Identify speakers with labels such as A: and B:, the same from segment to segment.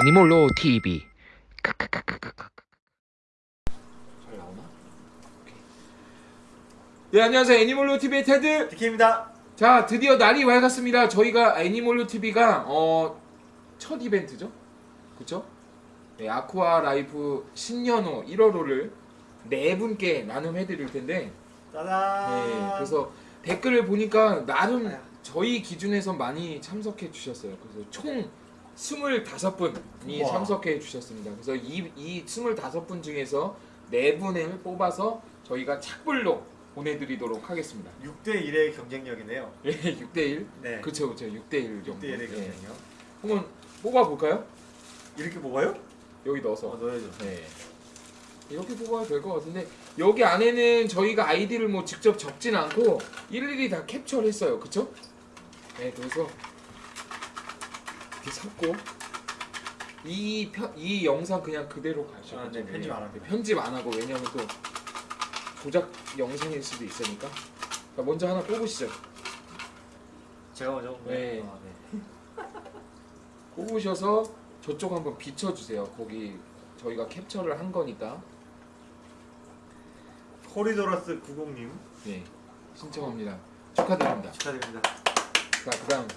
A: 애니몰로 TV
B: 잘 나오나? 네 안녕하세요 애니몰로 TV의 테드
C: 디케입니다.
B: 자 드디어 날이 밝았습니다 저희가 애니몰로 TV가 어, 첫 이벤트죠 그쵸? 네, 아쿠아 라이프 신년호 1월호를 네 분께 나눔해 드릴 텐데
C: 짜잔.
B: 네, 그래서 댓글을 보니까 나름 저희 기준에서 많이 참석해 주셨어요 그래서 총 25분이
C: 우와.
B: 참석해 주셨습니다 그래서 이, 이 25분 중에서 네 분을 뽑아서 저희가 착불로 보내드리도록 하겠습니다
C: 6대 1의 경쟁력이네요.
B: 예, 6대 1
C: 네.
B: 그쵸 그쵸 6대 1 정도
C: 6대 1의
B: 예.
C: 경쟁력.
B: 한번 뽑아 볼까요?
C: 이렇게 뽑아요?
B: 여기 넣어서
C: 어, 넣어야죠.
B: 네. 이렇게 뽑아도 될 것 같은데 여기 안에는 저희가 아이디를 뭐 직접 적진 않고 일일이 다 캡처를 했어요 그쵸? 네 그래서 이렇게 섞고 이, 편, 이 영상 그냥 그대로 가시죠
C: 아, 네, 편집 안 합니다.
B: 편집 안 하고 왜냐면 또 조작 영상일 수도 있으니까. 자, 먼저 하나 뽑으시죠.
C: 제가 먼저
B: 네.
C: 아, 네.
B: 뽑으셔서 저쪽 한번 비춰주세요. 거기 저희가 캡처를 한 거니까.
C: 코리도라스 90님.
B: 네. 신청합니다. 축하드립니다.
C: 축하드립니다.
B: 자 그다음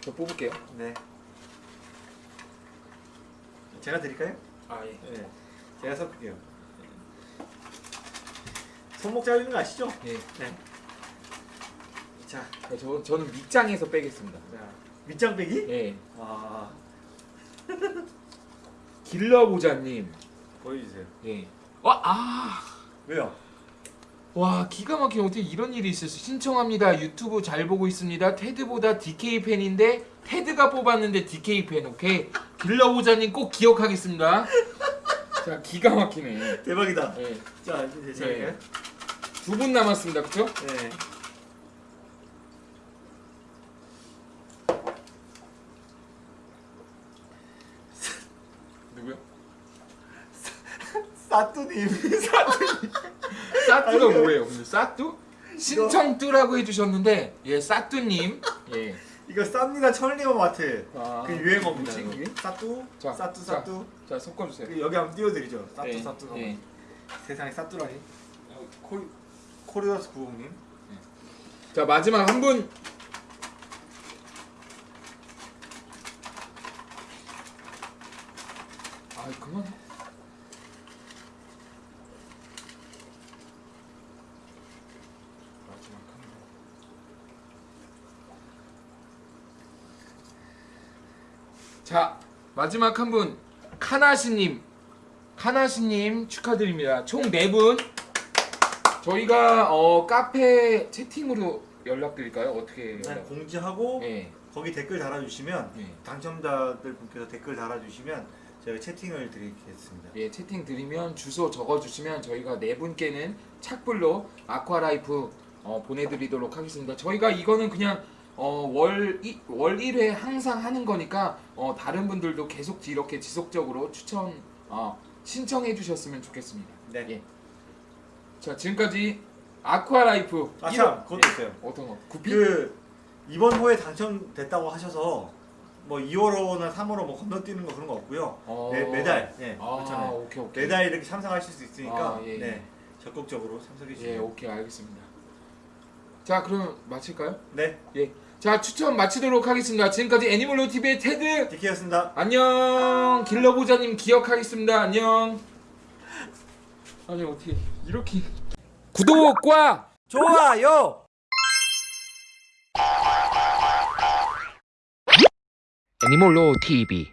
B: 저 뽑을게요
C: 네. 제가 드릴까요?
B: 아 예
C: 네. 제가 섞을게요. 손목 잘리는 거 아시죠?
B: 예.
C: 네. 자,
B: 저, 저는 밑장에서 빼겠습니다
C: 자 밑장 빼기?
B: 예
C: 와,
B: 길러보자님
C: 보여주세요.
B: 예. 와, 아.
C: 왜요?
B: 와 기가 막히게 어떻게 이런 일이 있었어 신청합니다 유튜브 잘 보고 있습니다 테드보다 DK 팬인데 테드가 뽑았는데 DK 팬 오케이 길러보자님 꼭 기억하겠습니다 자 기가 막히네
C: 대박이다.
B: 예.
C: 자, 이제 제가
B: 네.
C: 할까요?
B: 두분 남았습니다 그쵸?
C: 네.
B: 누구요?
C: 사뚜님. 사뚜님.
B: 사뚜가. 뭐예요 근데 사뚜? 신청뚜라고 해주셨는데 예 사뚜님 예
C: 이거 쌉니다 천리어 마트.
B: 아,
C: 그 유행어입니다.
B: 뭐지,
C: 이거.
B: 이게?
C: 사뚜,
B: 자,
C: 사뚜,
B: 자.
C: 사뚜.
B: 자 섞어주세요
C: 그 여기 한번 띄워드리죠. 사뚜,
B: 예,
C: 사뚜.
B: 예.
C: 세상에 사뚜라니. 어, 코리 코리더스 구공님.
B: 자 마지막 한 분. 아 그만. 마지막 한 분. 자 마지막 한 분 카나시님 카나시님 축하드립니다. 총 네 분. 저희가 어 카페 채팅으로 연락드릴까요? 어떻게
C: 일단
B: 연락?
C: 공지하고
B: 네.
C: 거기 댓글 달아주시면
B: 네.
C: 당첨자들 분께서 댓글 달아주시면 저희가 채팅을 드리겠습니다.
B: 예, 채팅 드리면 주소 적어주시면 저희가 네 분께는 착불로 아쿠아라이프 어, 보내드리도록 하겠습니다. 저희가 이거는 그냥 어, 월, 이, 월 1회 항상 하는 거니까 어, 다른 분들도 계속 이렇게 지속적으로 추천 어, 신청해 주셨으면 좋겠습니다.
C: 네.
B: 예. 자 지금까지 아쿠아라이프
C: 아,
B: 1호-
C: 참, 그것도
B: 예,
C: 있어요.
B: 어떤 거? 구피?
C: 그 이번 호에 당첨됐다고 하셔서 뭐 2월호나 3월호 뭐 건너뛰는 거 그런 거 없고요.
B: 어.
C: 매, 매달 네,
B: 아
C: 그렇잖아요.
B: 오케이 오케이
C: 매달 이렇게 참석하실 수 있으니까
B: 아, 예, 예.
C: 네, 적극적으로 참석해 주시면
B: 예 오케이 알겠습니다. 자 그럼 마칠까요?
C: 네,
B: 예. 자 추천 마치도록 하겠습니다. 지금까지 애니멀로 TV의 테드
C: 디키였습니다.
B: 안녕 길러보자님 기억하겠습니다. 안녕. 아니 어떻게 이렇게 구독과
C: 좋아요.
A: 애니몰로 TV